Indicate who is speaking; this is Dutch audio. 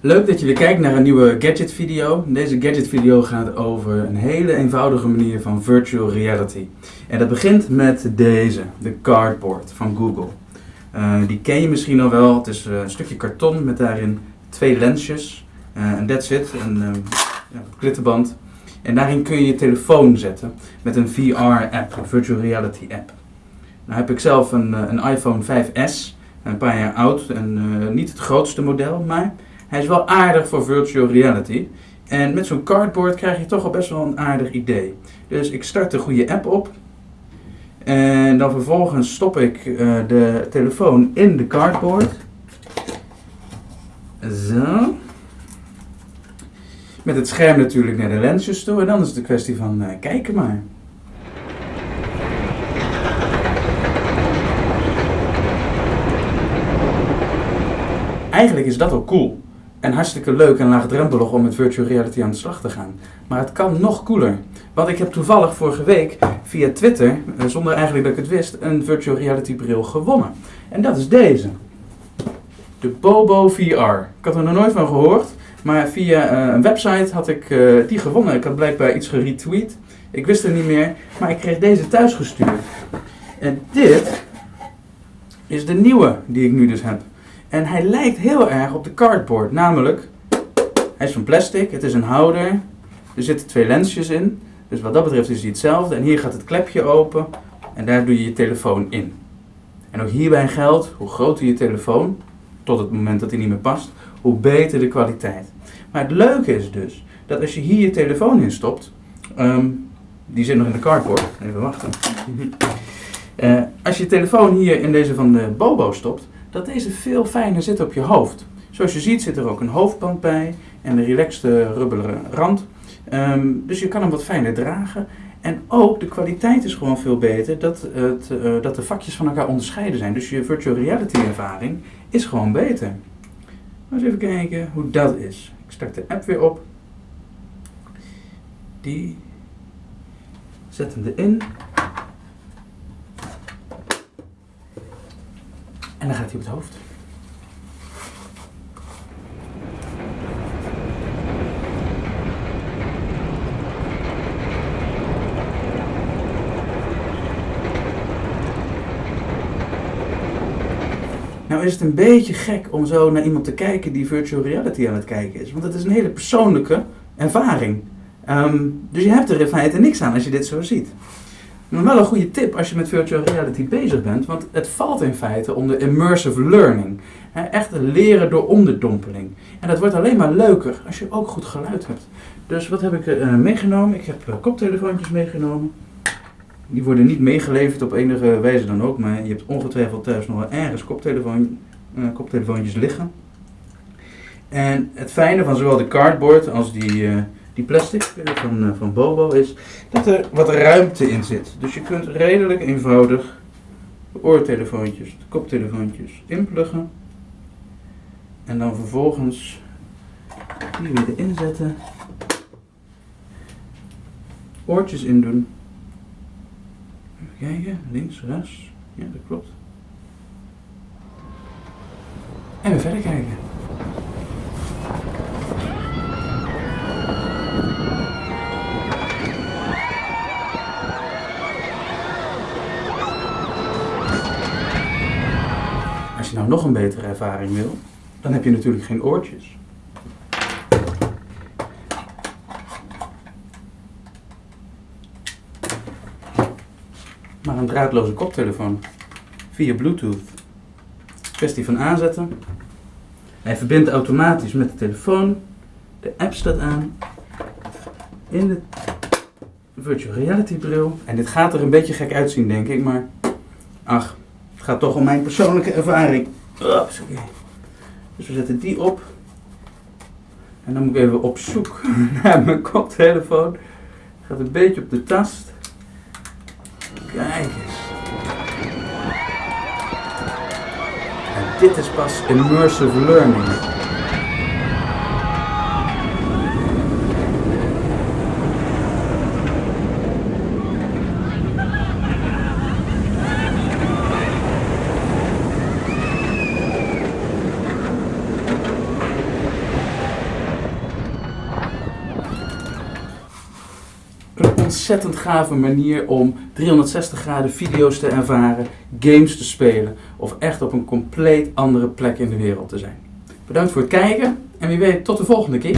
Speaker 1: Leuk dat je weer kijkt naar een nieuwe gadget video. Deze gadget video gaat over een hele eenvoudige manier van virtual reality. En dat begint met deze, de cardboard van Google. Uh, die ken je misschien al wel. Het is uh, een stukje karton met daarin twee lensjes. Uh, en that's it, een klittenband. En daarin kun je je telefoon zetten met een VR-app, een virtual reality app. Nou heb ik zelf een, een iPhone 5S, een paar jaar oud en niet het grootste model, maar hij is wel aardig voor virtual reality. En met zo'n cardboard krijg je toch al best wel een aardig idee. Dus ik start de goede app op. En dan vervolgens stop ik uh, de telefoon in de cardboard. Zo. Met het scherm natuurlijk naar de lensjes toe. En dan is het een kwestie van uh, kijken maar. Eigenlijk is dat ook cool. En hartstikke leuk en laagdrempelig om met virtual reality aan de slag te gaan. Maar het kan nog cooler. Want ik heb toevallig vorige week via Twitter, eh, zonder eigenlijk dat ik het wist, een virtual reality bril gewonnen. En dat is deze. De Bobo VR. Ik had er nog nooit van gehoord. Maar via uh, een website had ik uh, die gewonnen. Ik had blijkbaar iets geretweet. Ik wist het niet meer. Maar ik kreeg deze thuis gestuurd. En dit is de nieuwe die ik nu dus heb. En hij lijkt heel erg op de cardboard. Namelijk, hij is van plastic, het is een houder. Er zitten twee lensjes in. Dus wat dat betreft is hij hetzelfde. En hier gaat het klepje open en daar doe je je telefoon in. En ook hierbij geldt, hoe groter je telefoon, tot het moment dat hij niet meer past, hoe beter de kwaliteit. Maar het leuke is dus, dat als je hier je telefoon in stopt, um, die zit nog in de cardboard, even wachten. Uh, als je je telefoon hier in deze van de Bobo stopt, dat deze veel fijner zit op je hoofd. Zoals je ziet zit er ook een hoofdband bij en een relaxte rubberen rand. Um, dus je kan hem wat fijner dragen. En ook de kwaliteit is gewoon veel beter dat, het, uh, dat de vakjes van elkaar onderscheiden zijn. Dus je virtual reality ervaring is gewoon beter. eens even kijken hoe dat is. Ik start de app weer op. Die zet hem erin. Dan gaat hij op het hoofd. Nou is het een beetje gek om zo naar iemand te kijken die virtual reality aan het kijken is. Want het is een hele persoonlijke ervaring. Um, dus je hebt er in feite niks aan als je dit zo ziet. Maar wel een goede tip als je met virtual reality bezig bent, want het valt in feite onder immersive learning. Echt leren door onderdompeling. En dat wordt alleen maar leuker als je ook goed geluid hebt. Dus wat heb ik uh, meegenomen? Ik heb uh, koptelefoontjes meegenomen. Die worden niet meegeleverd op enige wijze dan ook, maar je hebt ongetwijfeld thuis nog wel ergens koptelefoon, uh, koptelefoontjes liggen. En het fijne van zowel de cardboard als die die plastic van, uh, van Bobo is dat er wat ruimte in zit. Dus je kunt redelijk eenvoudig de oortelefoontjes, de koptelefoontjes inpluggen. En dan vervolgens die weer erin zetten. Oortjes in doen. Even kijken, links, rechts. Ja, dat klopt. En weer verder kijken. Nou nog een betere ervaring wil, dan heb je natuurlijk geen oortjes. Maar een draadloze koptelefoon via Bluetooth. Kwestie van aanzetten. Hij verbindt automatisch met de telefoon. De app staat aan. In de virtual reality bril. En dit gaat er een beetje gek uitzien, denk ik, maar ach, het gaat toch om mijn persoonlijke ervaring. Oeps, okay. Dus we zetten die op. En dan moet ik even op zoek naar mijn koptelefoon. Gaat een beetje op de tast. Kijk eens. En dit is pas immersive learning. Ontzettend gave manier om 360 graden video's te ervaren, games te spelen of echt op een compleet andere plek in de wereld te zijn. Bedankt voor het kijken en wie weet tot de volgende keer.